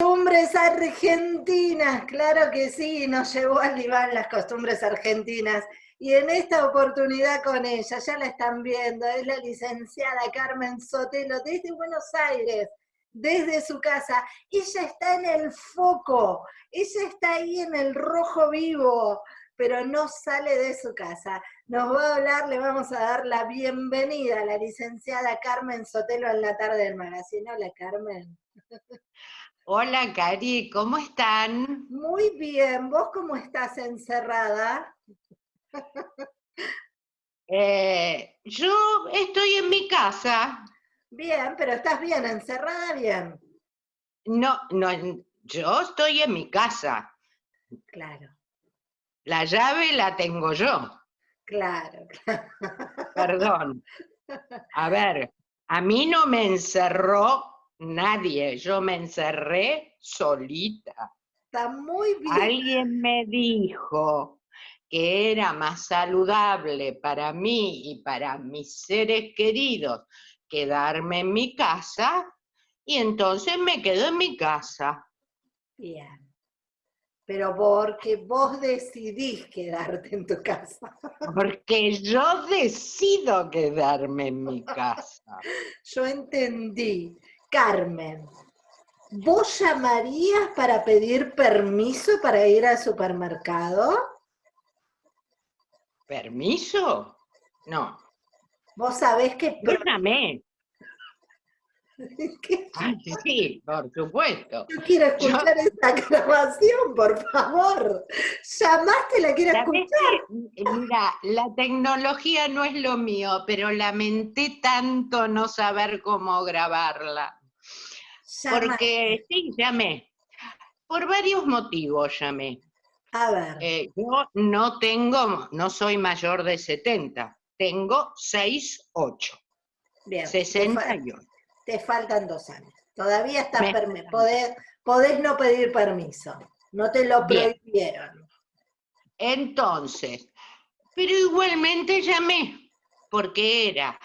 Costumbres argentinas, claro que sí, nos llevó al diván las costumbres argentinas. Y en esta oportunidad con ella, ya la están viendo, es la licenciada Carmen Sotelo desde Buenos Aires, desde su casa. Ella está en el foco, ella está ahí en el rojo vivo, pero no sale de su casa. Nos va a hablar, le vamos a dar la bienvenida a la licenciada Carmen Sotelo en la tarde del magazine. Hola, Carmen. Hola, Cari, ¿cómo están? Muy bien, ¿vos cómo estás encerrada? Eh, yo estoy en mi casa. Bien, pero estás bien, encerrada bien. No, no, yo estoy en mi casa. Claro. La llave la tengo yo. Claro, claro. Perdón. A ver, a mí no me encerró nadie, yo me encerré solita. Está muy bien. Alguien me dijo que era más saludable para mí y para mis seres queridos quedarme en mi casa y entonces me quedo en mi casa. Bien. Pero porque vos decidís quedarte en tu casa. Porque yo decido quedarme en mi casa. Yo entendí. Carmen, ¿vos llamarías para pedir permiso para ir al supermercado? ¿Permiso? No. Vos sabés que... Yo llamé. Ay, sí, por supuesto. Yo quiero escuchar esa grabación, por favor. ¿Llamaste la quiero escuchar? Mira, la tecnología no es lo mío, pero lamenté tanto no saber cómo grabarla. Porque sí, llamé. Por varios motivos llamé. A ver. Eh, yo no tengo, no soy mayor de 70, tengo 6, 8. Bien. 68. Te, faltan dos años. Todavía estás podés, podés, no pedir permiso. No te lo prohibieron. Entonces, pero igualmente llamé, porque era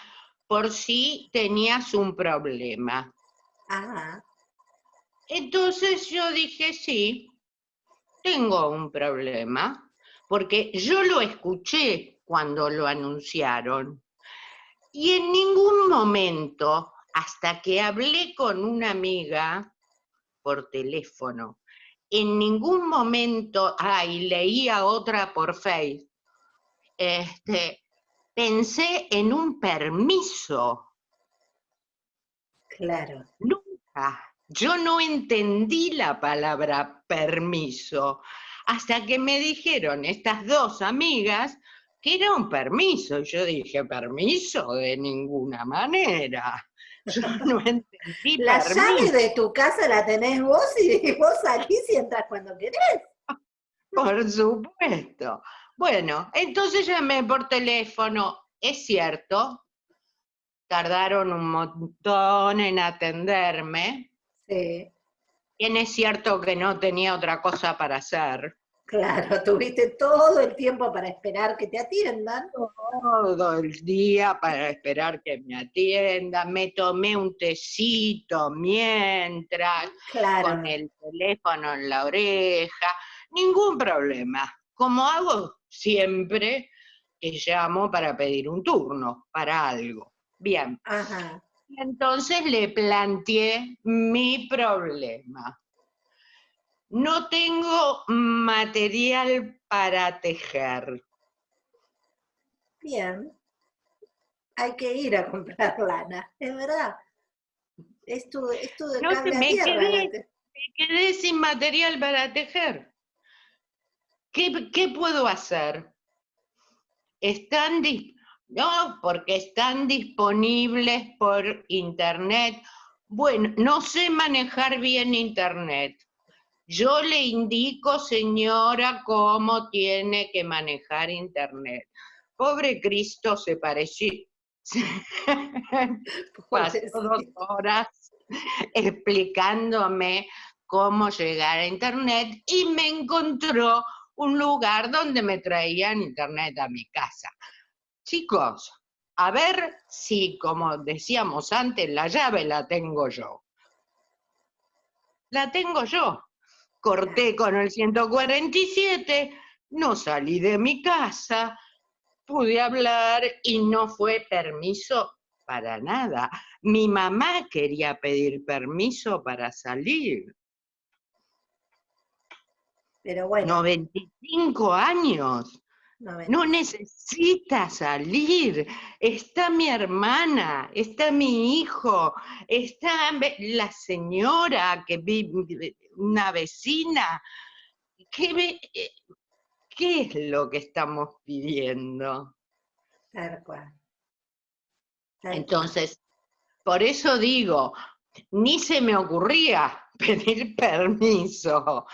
por si tenías un problema. Entonces yo dije, sí, tengo un problema, porque yo lo escuché cuando lo anunciaron. Y en ningún momento, hasta que hablé con una amiga por teléfono, en ningún momento, ay, leía otra por Facebook, este, pensé en un permiso. Claro. Nunca. Yo no entendí la palabra permiso hasta que me dijeron estas dos amigas que era un permiso. Y yo dije, permiso de ninguna manera. Yo no entendí La llave de tu casa la tenés vos y vos salís y entras cuando querés. Por supuesto. Bueno, entonces llamé por teléfono. Es cierto, tardaron un montón en atenderme, Sí. Bien es cierto que no tenía otra cosa para hacer. Claro, tuviste todo el tiempo para esperar que te atiendan. Todo el día para esperar que me atiendan. Me tomé un tecito mientras, con el teléfono en la oreja. Ningún problema. Como hago siempre que llamo para pedir un turno, para algo. Bien. Ajá. Entonces le planteé mi problema. No tengo material para tejer. Bien. Hay que ir a comprar lana, es verdad. Esto, esto de no me, quedé, me quedé sin material para tejer. ¿Qué, qué puedo hacer? Están no, porque están disponibles por internet. Bueno, no sé manejar bien internet. Yo le indico, señora, cómo tiene que manejar internet. Pobre Cristo se pareció. Pasó dos horas explicándome cómo llegar a internet y me encontró un lugar donde me traían internet a mi casa. Chicos, a ver si, como decíamos antes, la llave la tengo yo. la tengo yo. Corté con el 147, no salí de mi casa, pude hablar y no fue permiso para nada. Mi mamá quería pedir permiso para salir. Pero bueno. 95 años. No necesita salir. Está mi hermana, está mi hijo, está la señora que vive, una vecina. ¿Qué, ¿Qué es lo que estamos pidiendo? Entonces, por eso digo, ni se me ocurría pedir permiso.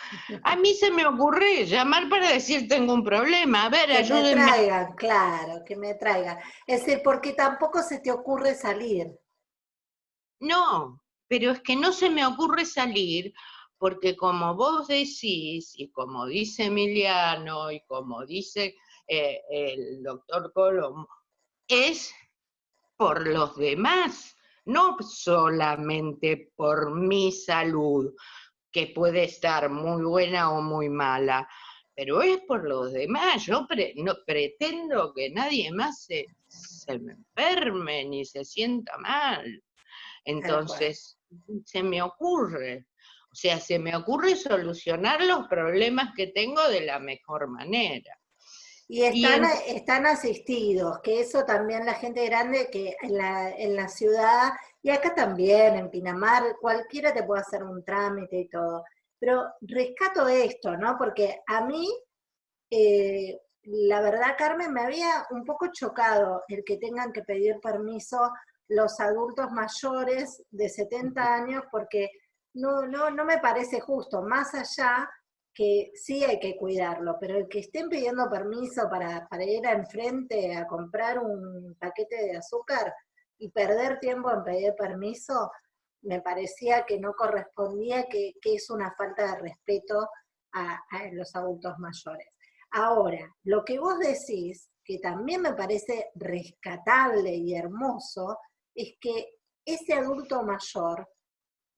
A mí se me ocurre llamar para decir tengo un problema, a ver, que Que me traigan, claro, que me traigan. Es decir, porque tampoco se te ocurre salir. No, pero es que no se me ocurre salir porque como vos decís, y como dice Emiliano, y como dice eh, el doctor Colombo, es por los demás no solamente por mi salud, que puede estar muy buena o muy mala, pero es por los demás. Yo no pretendo que nadie más se, me enferme ni se sienta mal. Entonces, se me ocurre. O sea, se me ocurre solucionar los problemas que tengo de la mejor manera. Y están, están asistidos, que eso también la gente grande que en la, en la ciudad, y acá también, en Pinamar, cualquiera te puede hacer un trámite y todo. Pero rescato esto, ¿no? Porque a mí, eh, la verdad, Carmen, me había un poco chocado el que tengan que pedir permiso los adultos mayores de 70 años, porque no, no, no me parece justo, más allá que sí hay que cuidarlo, pero el que estén pidiendo permiso para, para ir enfrente a comprar un paquete de azúcar y perder tiempo en pedir permiso, me parecía que no correspondía, que, es una falta de respeto a, a, los adultos mayores. Ahora, lo que vos decís, que también me parece rescatable y hermoso, es que ese adulto mayor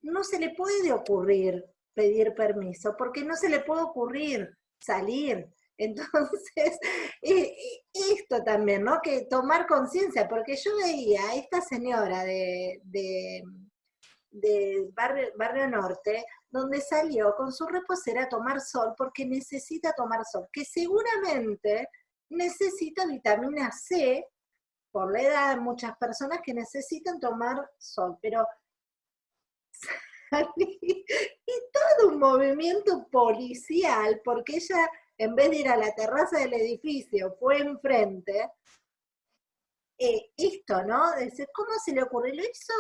no se le puede ocurrir pedir permiso, porque no se le puede ocurrir salir. Entonces, esto también, ¿no? Que tomar conciencia, porque yo veía a esta señora de, de, barrio, barrio, Norte, donde salió con su reposera a tomar sol, porque necesita tomar sol, que seguramente necesita vitamina C, por la edad de muchas personas que necesitan tomar sol, pero y todo un movimiento policial, porque ella, en vez de ir a la terraza del edificio, fue enfrente, eh, esto, ¿no? Dice, ¿cómo se le ocurre? Lo hizo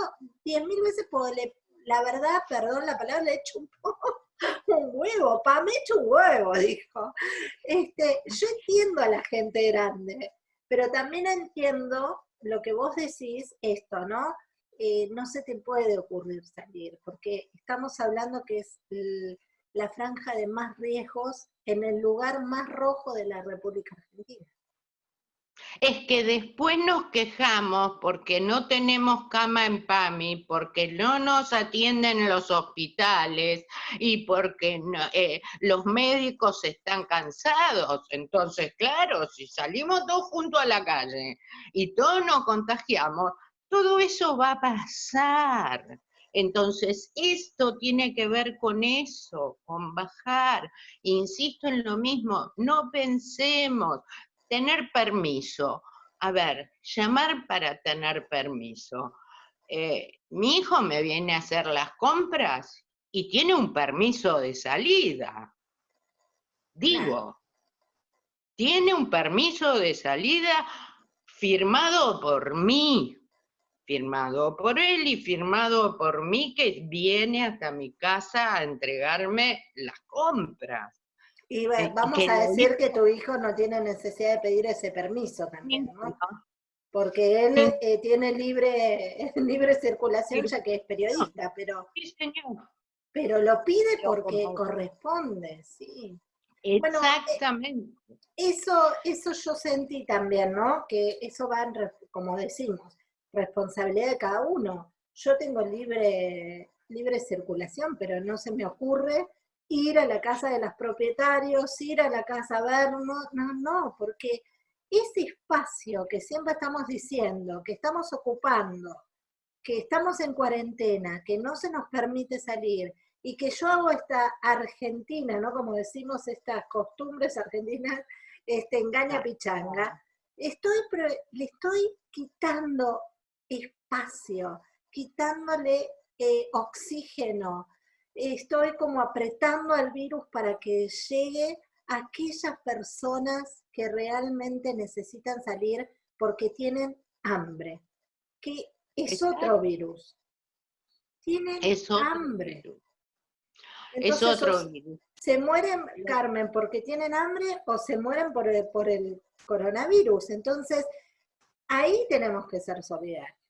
diez mil veces, porque la verdad, perdón la palabra, le hecho un, huevo, pa, me he hecho un huevo, dijo. Este, yo entiendo a la gente grande, pero también entiendo lo que vos decís, esto, ¿no? Eh, no se te puede ocurrir salir, porque estamos hablando que es la franja de más riesgos en el lugar más rojo de la República Argentina. Es que después nos quejamos porque no tenemos cama en PAMI, porque no nos atienden en los hospitales y porque eh, los médicos están cansados. Entonces, claro, si salimos todos juntos a la calle y todos nos contagiamos, todo eso va a pasar. Entonces, esto tiene que ver con eso, con bajar. Insisto en lo mismo, no pensemos, tener permiso. A ver, llamar para tener permiso. Eh, mi hijo me viene a hacer las compras y tiene un permiso de salida. Digo, tiene un permiso de salida firmado por mí, firmado por él y firmado por mí, que viene hasta mi casa a entregarme las compras. Y eh, vamos a decir que tu hijo no tiene necesidad de pedir ese permiso también, ¿no? Porque él eh, tiene libre, libre circulación ya que es periodista, pero, pero lo pide porque corresponde, sí. Eh, Exactamente. eso, eso yo sentí también, ¿no? Que eso va, como decimos, responsabilidad de cada uno. Yo tengo libre, libre circulación, pero no se me ocurre ir a la casa de los propietarios, ir a la casa Vermo, no, no, porque ese espacio que siempre estamos diciendo, que estamos ocupando, que estamos en cuarentena, que no se nos permite salir, y que yo hago esta Argentina, ¿no? Como decimos, estas costumbres argentinas, este, engaña pichanga, estoy, le estoy quitando espacio, quitándole eh, oxígeno, estoy como apretando al virus para que llegue a aquellas personas que realmente necesitan salir porque tienen hambre, que es otro virus. Tienen hambre. es otro virus. ¿Se mueren, Carmen, porque tienen hambre o se mueren por el, por el coronavirus? Entonces, ahí tenemos que ser solidarios.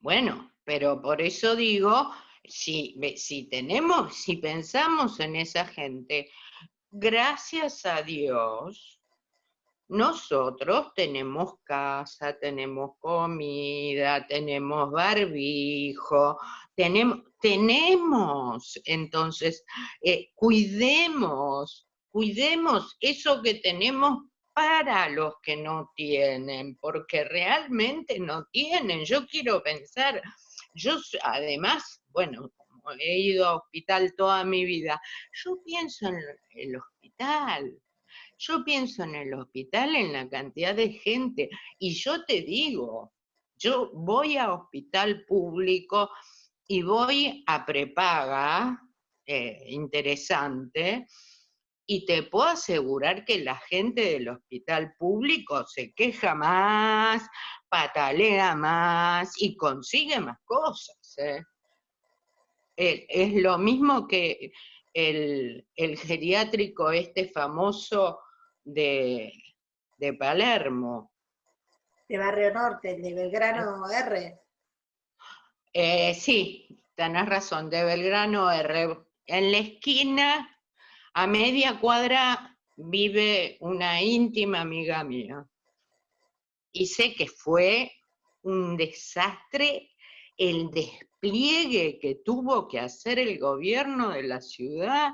Bueno, pero por eso digo si, tenemos, si pensamos en esa gente, gracias a Dios, nosotros tenemos casa, tenemos comida, tenemos barbijo, tenemos, tenemos, entonces, eh, cuidemos, cuidemos eso que tenemos para los que no tienen, porque realmente no tienen. Yo quiero pensar, yo además, bueno, como he ido a hospital toda mi vida, yo pienso en el hospital, yo pienso en el hospital, en la cantidad de gente, y yo te digo, yo voy a hospital público y voy a prepaga, eh, interesante, y te puedo asegurar que la gente del hospital público se queja más, patalea más y consigue más cosas. ¿eh? Es lo mismo que el, geriátrico este famoso de, Palermo. De Barrio Norte, de Belgrano R. Eh, sí, tenés razón, de Belgrano R. En la esquina a media cuadra vive una íntima amiga mía. Y sé que fue un desastre el despliegue que tuvo que hacer el gobierno de la ciudad,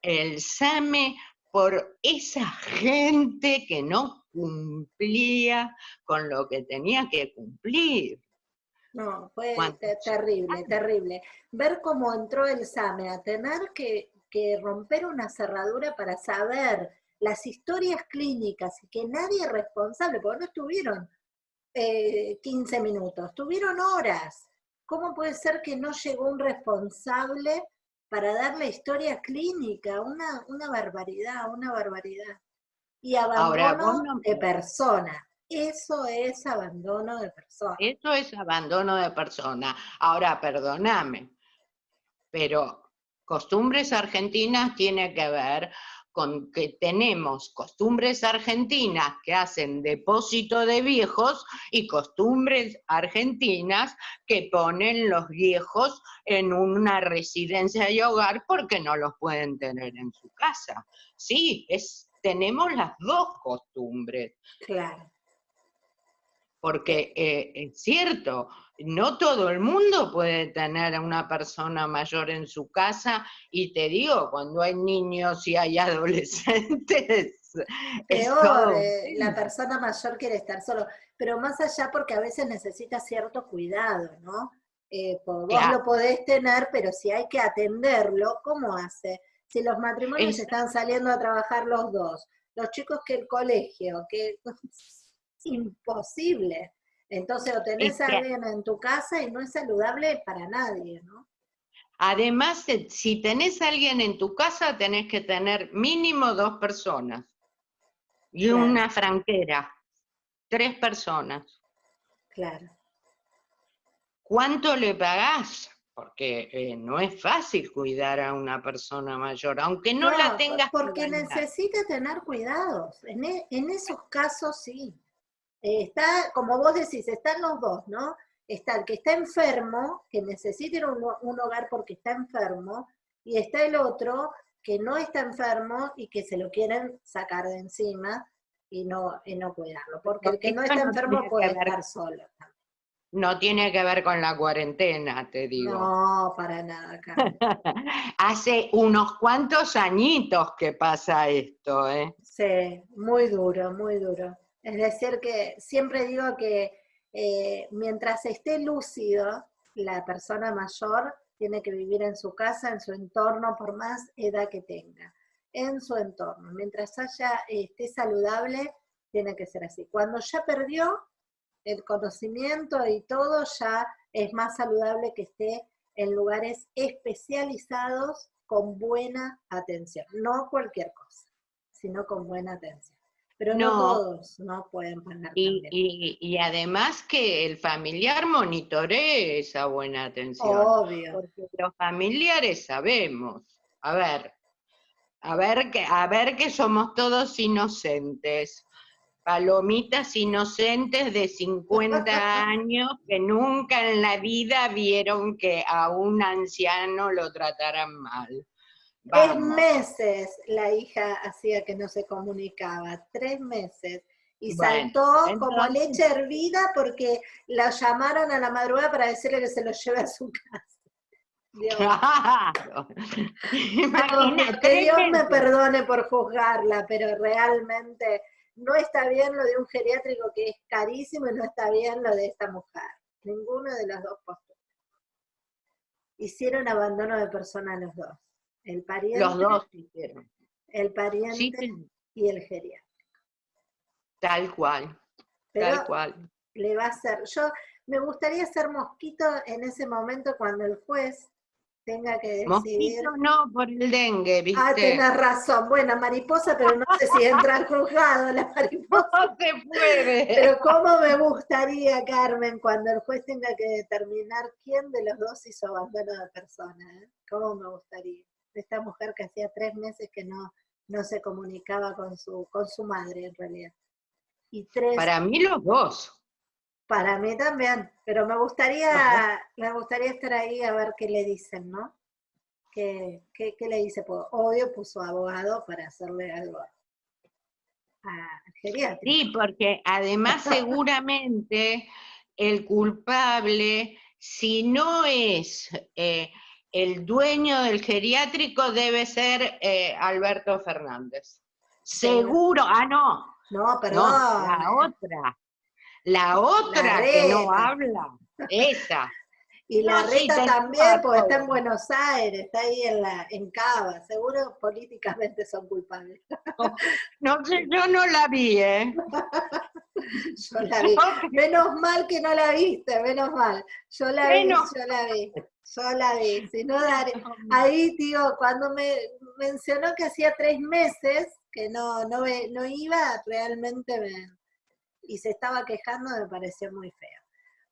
el SAME, por esa gente que no cumplía con lo que tenía que cumplir. No, fue terrible, terrible. Ver cómo entró el SAME a tener que que romper una cerradura para saber las historias clínicas y que nadie es responsable, porque no estuvieron 15 eh, minutos, estuvieron horas. ¿Cómo puede ser que no llegó un responsable para dar la historia clínica? Una, una barbaridad, una barbaridad. Y abandono de persona. Eso es abandono de persona. Eso es abandono de persona. Ahora, perdóname, pero costumbres argentinas tiene que ver con que tenemos costumbres argentinas que hacen depósito de viejos y costumbres argentinas que ponen los viejos en una residencia y hogar porque no los pueden tener en su casa. Sí, es, tenemos las dos costumbres. Claro. Porque eh, es cierto, no todo el mundo puede tener a una persona mayor en su casa y te digo, cuando hay niños y hay adolescentes... Peor, eh, la persona mayor quiere estar solo, pero más allá porque a veces necesita cierto cuidado, ¿no? Eh, vos lo podés tener, pero si hay que atenderlo, ¿cómo hace? Si los matrimonios están saliendo a trabajar los dos, los chicos que el colegio, que es imposible. Entonces, o tenés a alguien en tu casa y no es saludable para nadie, ¿no? Además, si tenés a alguien en tu casa, tenés que tener mínimo dos personas y una franquera, tres personas. Claro. ¿Cuánto le pagás? Porque eh, no es fácil cuidar a una persona mayor, aunque no, la tengas. Porque necesita tener cuidados. En, e, en esos casos sí. Está, como vos decís, están los dos, ¿no? Está el que está enfermo, que necesita un, un hogar porque está enfermo, y está el otro que no está enfermo y que se lo quieren sacar de encima y no, y no cuidarlo, porque el que no está enfermo puede estar solo. No tiene que ver con la cuarentena, te digo. No, para nada, Hace unos cuantos añitos que pasa esto, ¿eh? Sí, muy duro, muy duro. Es decir, que siempre digo que eh, mientras esté lúcido, la persona mayor tiene que vivir en su casa, en su entorno, por más edad que tenga, en su entorno. Mientras haya, esté saludable, tiene que ser así. Cuando ya perdió el conocimiento y todo, ya es más saludable que esté en lugares especializados con buena atención. No cualquier cosa, sino con buena atención. Pero no, todos no pueden pagar. Y, y, además que el familiar monitoree esa buena atención. Obvio. Porque los familiares sabemos. A ver, a ver que, a ver que somos todos inocentes. Palomitas inocentes de 50 años que nunca en la vida vieron que a un anciano lo trataran mal. Tres meses la hija hacía que no se comunicaba, tres meses. Y saltó como leche hervida porque la llamaron a la madrugada para decirle que se lo lleve a su casa. Dios. Claro. que Dios me perdone por juzgarla, pero realmente no está bien lo de un geriátrico que es carísimo y no está bien lo de esta mujer. Ninguno de las dos posturas. Hicieron abandono de persona los dos. El pariente, Los dos hicieron. El pariente y el geriátrico. Tal cual, tal cual. Le va a ser, yo me gustaría ser mosquito en ese momento cuando el juez tenga que decidir. Mosquito no, por el dengue, ah, ¿viste? Ah, tenés razón. Bueno, mariposa, pero no sé si entra al juzgado la mariposa. No se puede. Pero cómo me gustaría, Carmen, cuando el juez tenga que determinar quién de los dos hizo abandono de persona. ¿eh? ¿Cómo me gustaría? Esta mujer que hacía tres meses que no, no se comunicaba con su, con su madre en realidad. Y tres, para mí los dos. Para mí también, pero me gustaría, me gustaría estar ahí a ver qué le dicen, ¿no? ¿Qué, qué, qué le dice? Pues, obvio puso abogado para hacerle algo a Sí, porque además seguramente el culpable, si no es eh, el dueño del geriátrico debe ser eh, Alberto Fernández. Seguro, ah, no. No, perdón. la otra. La otra que no habla, esa. Y la reta también, porque está en Buenos Aires, está ahí en, la, en Cava, seguro políticamente son culpables. No, sé, yo no la vi, ¿eh? Yo la vi. Menos mal que no la viste, menos mal. Yo la vi, yo la vi. Yo la no daré. Ahí, tío, cuando me mencionó que hacía tres meses que no, no, no iba, realmente me, y se estaba quejando, me pareció muy feo.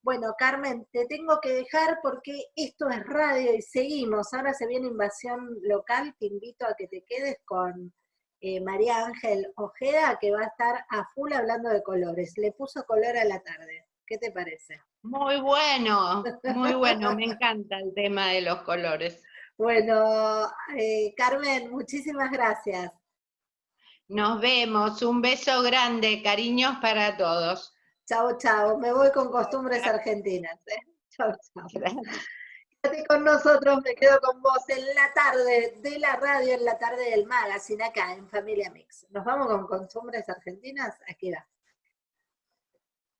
Bueno, Carmen, te tengo que dejar porque esto es radio y seguimos. Ahora se viene invasión local, te invito a que te quedes con eh, María Ángel Ojeda, que va a estar a full hablando de colores. Le puso color a la tarde. ¿Qué te parece? Muy bueno, muy bueno, me encanta el tema de los colores. Bueno, eh, Carmen, muchísimas gracias. Nos vemos, un beso grande, cariños para todos. Chao, chao, me voy con costumbres argentinas. ¿eh? Chao, chao. Quédate con nosotros, me quedo con vos en la tarde de la radio, en la tarde del magazine, acá en Familia Mix. Nos vamos con costumbres argentinas, aquí va.